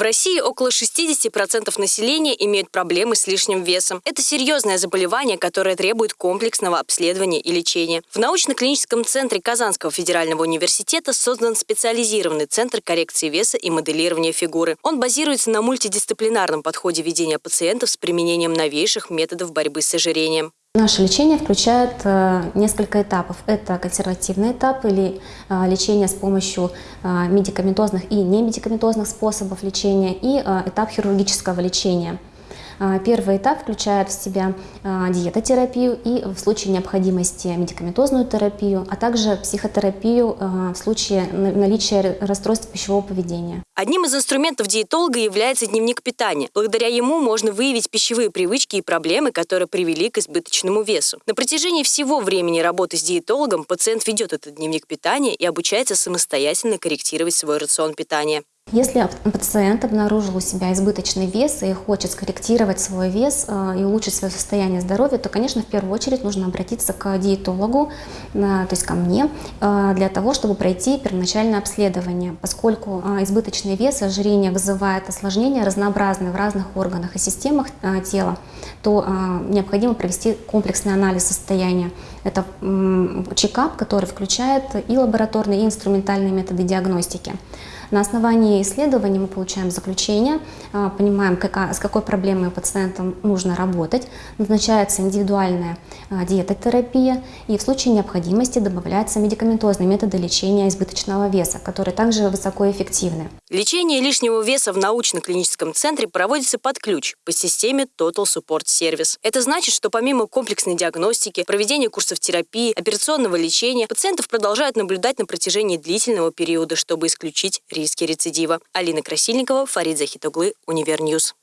В России около 60% населения имеют проблемы с лишним весом. Это серьезное заболевание, которое требует комплексного обследования и лечения. В научно-клиническом центре Казанского федерального университета создан специализированный центр коррекции веса и моделирования фигуры. Он базируется на мультидисциплинарном подходе ведения пациентов с применением новейших методов борьбы с ожирением. Наше лечение включает э, несколько этапов. Это консервативный этап или э, лечение с помощью э, медикаментозных и немедикаментозных способов лечения и этап хирургического лечения. А, первый этап включает в себя а, диетотерапию и в случае необходимости медикаментозную терапию, а также психотерапию а, в случае наличия расстройств пищевого поведения. Одним из инструментов диетолога является дневник питания. Благодаря ему можно выявить пищевые привычки и проблемы, которые привели к избыточному весу. На протяжении всего времени работы с диетологом пациент ведет этот дневник питания и обучается самостоятельно корректировать свой рацион питания. Если пациент обнаружил у себя избыточный вес и хочет скорректировать свой вес э, и улучшить свое состояние здоровья, то, конечно, в первую очередь нужно обратиться к диетологу, э, то есть ко мне, э, для того, чтобы пройти первоначальное обследование, поскольку избыточный вес, ожирение вызывает осложнения разнообразные в разных органах и системах тела, то необходимо провести комплексный анализ состояния. Это чекап, который включает и лабораторные, и инструментальные методы диагностики. На основании исследований мы получаем заключение, а, понимаем, какая, с какой проблемой пациентам нужно работать, назначается индивидуальная а, диетотерапия и в случае необходимости добавляются медикаментозные методы лечения избыточного веса, которые также высокоэффективны. Лечение лишнего веса в научно-клиническом центре проводится под ключ по системе Total Support Service. Это значит, что помимо комплексной диагностики, проведения курсов терапии, операционного лечения, пациентов продолжают наблюдать на протяжении длительного периода, чтобы исключить риски рецидива. Алина Красильникова, Фарид Захитуглы, Универньюз.